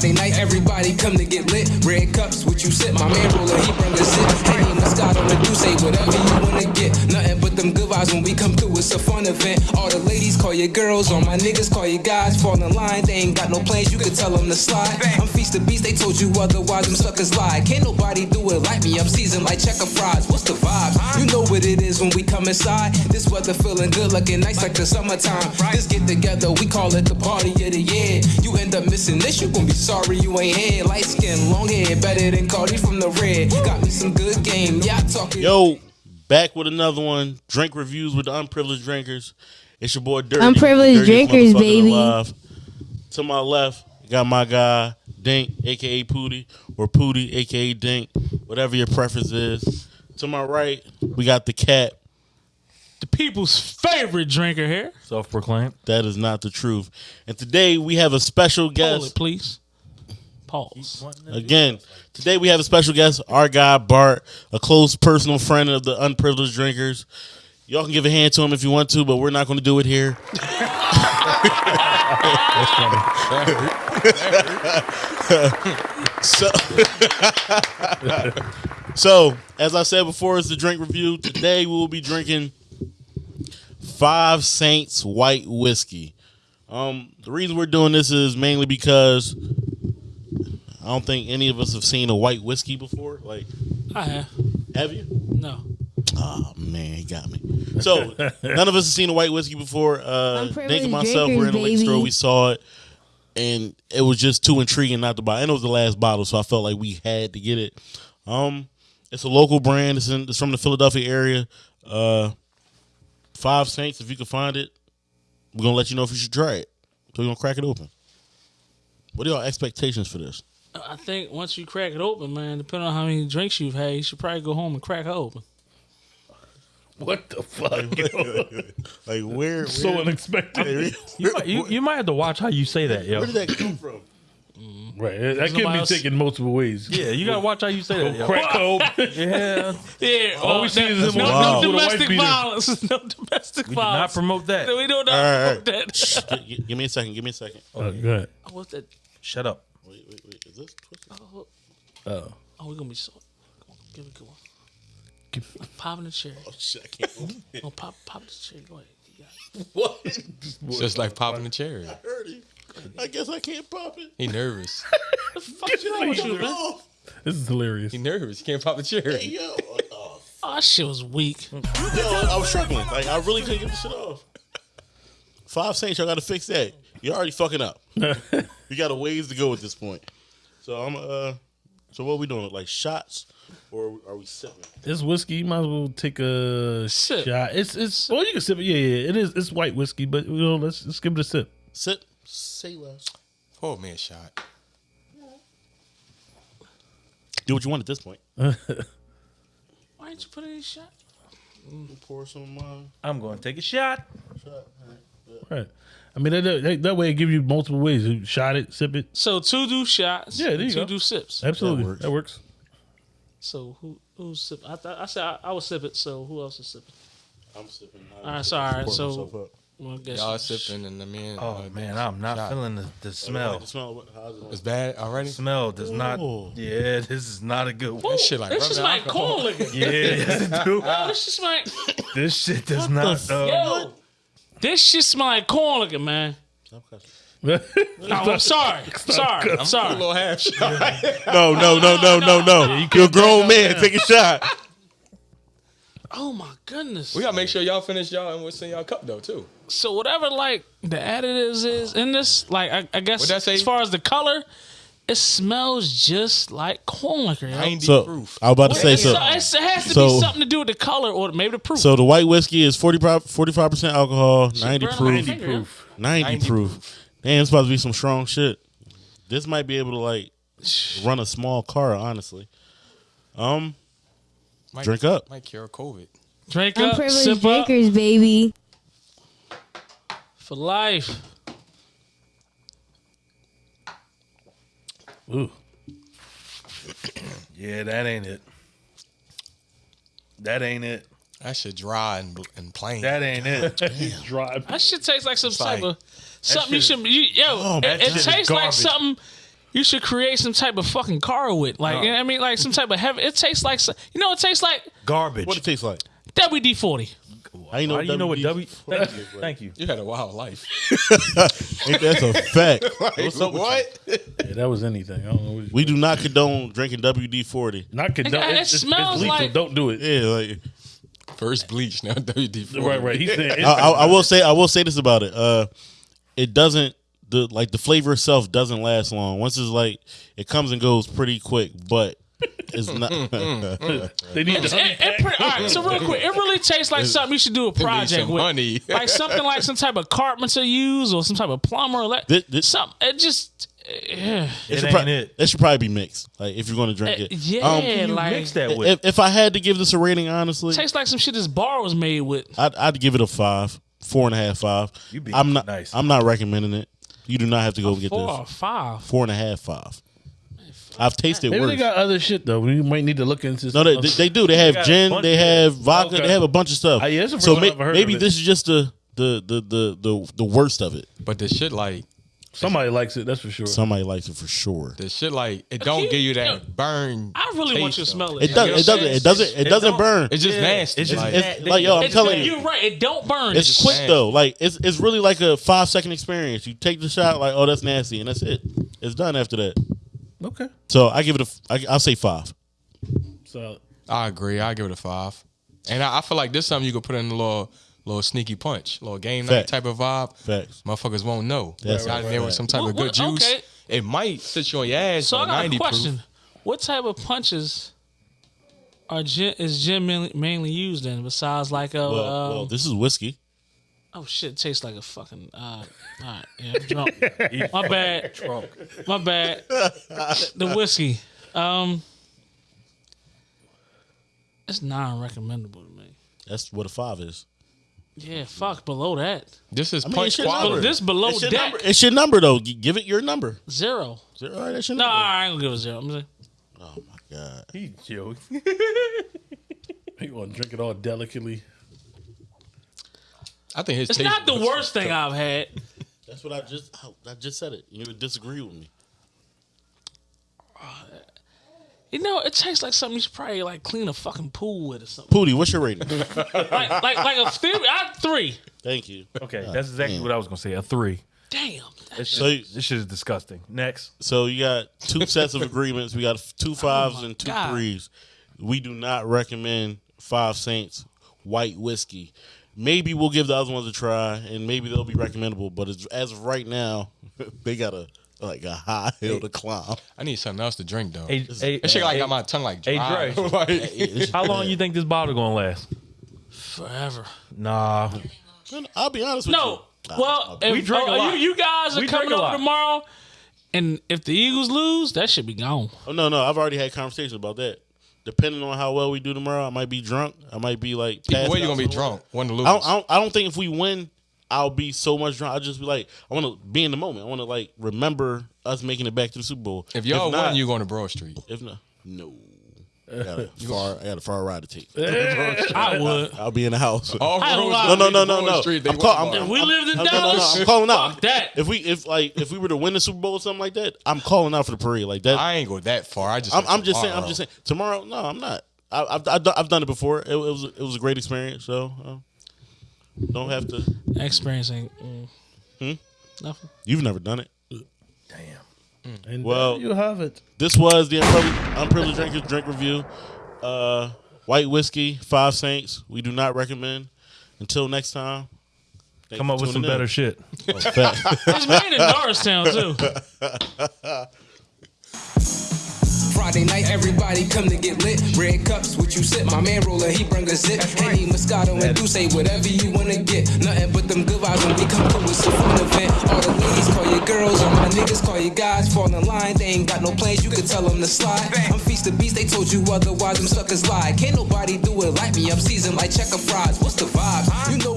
Friday night, everybody come to get lit. Red cups, what you sip? My man roller, he bring a sip. Henny, Moscato, and do say whatever you wanna get. Nothing but them good vibes when we come through. It's a fun event. All the ladies call your girls, all my niggas call your guys. Fall in line, they ain't got no plans. You can tell them to slide. I'm feast the beast, they told you otherwise. Them suckers lie. Can't nobody do it like me. I'm seasoned like checker fries. What's the vibe? You know what it is when we come inside. This weather feeling good, looking nice like the summertime. This get together, we call it the party of the year. You end up missing this, you gon' be sorry you ain't here. Light skin, long hair, better than Cardi from the red. Got me some good game, yeah, I talking. Yo, back with another one. Drink reviews with the unprivileged drinkers. It's your boy Dirty. Unprivileged Dirtiest drinkers, baby. alive. To my left, got my guy Dink, aka Pooty, or Pooty, aka Dink, whatever your preference is. To my right, we got the cat. The people's favorite drinker here. Self proclaimed. That is not the truth. And today we have a special Hold guest. it, please. Pause. Again, today we have a special guest, our guy Bart, a close personal friend of the unprivileged drinkers. Y'all can give a hand to him if you want to, but we're not going to do it here. so, so, as I said before, it's the drink review. Today we will be drinking Five Saints White Whiskey. Um, the reason we're doing this is mainly because don't think any of us have seen a white whiskey before. Like, I have. have you? No. Oh man, he got me. So none of us have seen a white whiskey before. Uh, Unprivileged Nick and myself were in drinkers, the liquor store. We saw it, and it was just too intriguing not to buy. And it was the last bottle, so I felt like we had to get it. Um, it's a local brand. It's in. It's from the Philadelphia area. Uh, Five Saints. If you can find it, we're gonna let you know if you should try it. So we're gonna crack it open. What are y'all expectations for this? I think once you crack it open, man, depending on how many drinks you've had, you should probably go home and crack it open. What the fuck? Like where? so where- unexpected. You might, you, you might have to watch how you say that, yo. Where did that come from? Mm-hmm. Right. That could nobody be else- taken multiple ways. Yeah, you gotta watch how you say that, yo. Crack open. Yeah, Yeah. Oh, all oh, we see that- is him no, Wow. no with a wife domestic violence. No domestic we do not promote that. we don't All right, all promote that. Shh, gi- gi- give me a second. Give me a second. Oh, go ahead. What's that? Shut up. Wait, wait, wait. Is this? twisted? Oh. Oh, oh we're gonna be so. Come on, give it a good one. Pop in the chair. Oh shit! I can't. open it. Oh, pop, pop the chair. Go ahead. You what? Just like popping the cherry. I heard it. I guess I can't pop it. He nervous. Fuck you know what you, man? Oh, This is hilarious. He nervous. He can't pop the cherry. yo. Oh, oh, oh, that shit was weak. yo, I was struggling. Like I really couldn't get the shit off. Five Saints, y'all got to fix that. You're already fucking up. you got a ways to go at this point. So I'm uh. So what are we doing? Like shots, or are we sipping? It's whiskey. You might as well take a Sip. shot. It's it's. Well, you can sip it. Yeah, yeah. It is. It's white whiskey, but you know, let's let's give it a sip. Sip. Say less. Pour me a shot. Do what you want at this point. Why didn't you put any shot? Pour some of mine. I'm going to take a shot. Right. I mean, that, that, that way it gives you multiple ways. You shot it, sip it. So two do shots. Yeah, there you two go. do sips. Absolutely, works. that works. So who who's sipping? I thought I said I, I was sipping. So who else is sipping? I'm sipping. All right, sorry. So well, I guess Y'all sipping and the man. Oh uh, man, I'm not shot. feeling the, the smell. Smell. It? It's bad already. Smell does not. Yeah, this is not a good one. That shit like This is rubbing like alcohol. corn liquor. Yeah, yes, it do. Yo, this shit smell like This shit does not. Uh, yo. This shit smell like corn liquor, man. No, I'm sorry. Sorry. I'm A sorry. little half shot. No, no, no, no, no, no. You're a grown man. Take a shot. Oh my goodness. we gotta make sure y'all finish y'all and what's in y'all cup though too. So whatever like the additives is in this, like I, I guess What'd say? as far as the color, it smells just like corn liquor. Yo. Ninety So proof. I was about to say It's- so. it's- it has to so- be something to do with the color or maybe the proof. So the white whiskey is 45 percent alcohol, ninety burn on proof, my finger, yo. 90, 90 proof. Damn, it's supposed to be some strong shit. This might be able to like run a small car. Honestly, um, Might, drink up. Might cure COVID. Drink up, Unprivileged sip up drinkers, baby. for life. Ooh. yeah, that ain't it. That ain't it. That shit dry and, and plain. That ain't it. Drive. That shit tastes like some type of something you shit should. You, yo, Oh, it, that it shit is tastes like garbage. something you should create some type of fucking car with, like you know what I mean, like some type of heavy. It tastes like some- you know, it tastes like Garbage. What it tastes like? WD forty. I ain't know How do you know what WD W? Thank you. Thank you. You had a wild life. Ain't that's a fact. What's up with what? Yeah, that was anything. I don't know. What We do not condone drinking WD forty. not condone. It It's, it's, smells it's lethal. like- Don't do it. Yeah, like First bleach, now WD forty. Right, right. He said. I, I, I will say I will say this about it. Uh, it doesn't the like the flavor itself doesn't last long. Once it's like it comes and goes pretty quick, but it's not. they need It, to. it, it pretty, all right, so real quick, it really tastes like something you should do a project some with, honey. like something like some type of carpenter use or some type of plumber. Like Thi- thi- some, it just, yeah, It should ain't prob- it. That should probably be mixed. Like if you're going to drink it. yeah, Um, You like mix that with. if, if I had to give this a rating, honestly, tastes like some shit this bar was made with. I'd, I'd give it a five, four and a half, five. You being I'm not. nice. I'm not recommending it. You do not have to go and get Four or this. five. Four and a half, five. I've tasted Maybe worse. they got other shit though. We might need to look into. No, they, they, they do. They have got a gin. bunch They of- have vodka. Okay. They have a bunch of stuff. Ah, yeah, it's the so first time I've heard maybe of it. this is just the the the the the, the worst of it. But the shit like Somebody likes it. That's for sure. Somebody likes it for sure. the shit like it don't you- give you yeah. that burn. I really want you to taste, smell it. It does. You know It doesn't. It doesn't. It It doesn't don't- burn. It's just Yeah, nasty. it's just like, It's like yo, I'm It's- telling you, You're right. It don't burn. it's just quick nasty. though. Like it's it's really like a five second experience. You take the shot, like oh that's nasty, and that's it. It's done after that. Okay. So I give it a. I, I'll say five. So I agree. I give it a five. And I, I feel like this is something you could put in a little little sneaky punch, little game night Fact. type of vibe. Facts. Motherfuckers won't know. That's Got right, in there with right. some type What- of good what- juice. okay. It might sit you on your ass. So I but got a 90 question. Proof. What type of punches are gin, is gin mainly, mainly used in besides like a Well, um, well, this is whiskey. Oh shit tastes like a fucking uh all right yeah I'm drunk my bad my bad the whiskey um it's non-recommendable to me That's what a five is. yeah fuck below that This is mean, punch it should quality. number. this below It's your deck number. It's your number though. G- Give it your number. zero All right, that's your no number. I ain't gonna give it zero I'm gonna Oh my god. He joke. you want to drink it all delicately? I think his it's taste not the buds- worst thing I've had That's what I just. I just said it. You would disagree with me. you know it tastes like something you should probably like clean a fucking pool with or something Pooty, what's your rating? like like like a theory I three Thank you. Okay, that's exactly what I was gonna say. A three. damn This So shit, this shit is disgusting. Next. So you got two sets of agreements. We got two oh fives and two Oh God. threes. We do not recommend Five Saints white whiskey. Maybe we'll give the other ones a try, and maybe they'll be recommendable. But as, as of right now, they got a like a high hill to climb. I need something else to drink though. Hey, hey, that shit like got my tongue like Hey, dry. Dre. Like, how long you think this bottle gonna last? forever Nah. I'll be honest with No. you. Well, if, We drink oh, a oh, lot. You, you guys are We coming drink a over tomorrow, and if the Eagles lose, that should be gone. Oh no, no, I've already had conversations about that. Depending on how well we do tomorrow, I might be drunk. I might be like. either passed way, you gonna be drunk. One to lose. I don't, I don't. I don't think if we win, I'll be so much drunk. I'll just be like, I want to be in the moment. I want to like remember us making it back to the Super Bowl. if y'all not, win, you going to Broad Street. If not, no. I got a far. I got a far ride to take. I would. I'll be in the house. All I don't roads lie. no, no, no, no, no. Street, they I'm, win call, I'm, tomorrow. If we lived in no, no, no, no. Dallas, I'm calling out. fuck that. If we, if like, if we were to win the Super Bowl or something like that, I'm calling out for the parade. Like that. I ain't go that far. I just. I'm, I'm just saying. I'm just saying. Tomorrow, no, I'm not. I, I've, I've done- I've done it before. It, it was it was a great experience. So uh, don't have to. That experience mm, Hmm? nothing. You've never done it. And Well- there you have it. This was the unprivileged, unprivileged drinkers drink review. Uh, white whiskey, five saints. We do not recommend. Until next time. Come up with some in. better shit. Oh, fact. It's made in Norristown too. Friday night, everybody come to get lit. Red cups, what you sip. My man roller, he bring a zip. Henny, Moscato, and do say whatever you wanna get. Nothing but them good vibes when we come through. It's a fun event. All the ladies call you girls, all my niggas call you guys. Fall in line, they ain't got no plans. You can tell them to slide. I'm feast the beast, they told you otherwise. Them suckers lie. Can't nobody do it like me. I'm seasoned like checker fries. What's the vibe? You know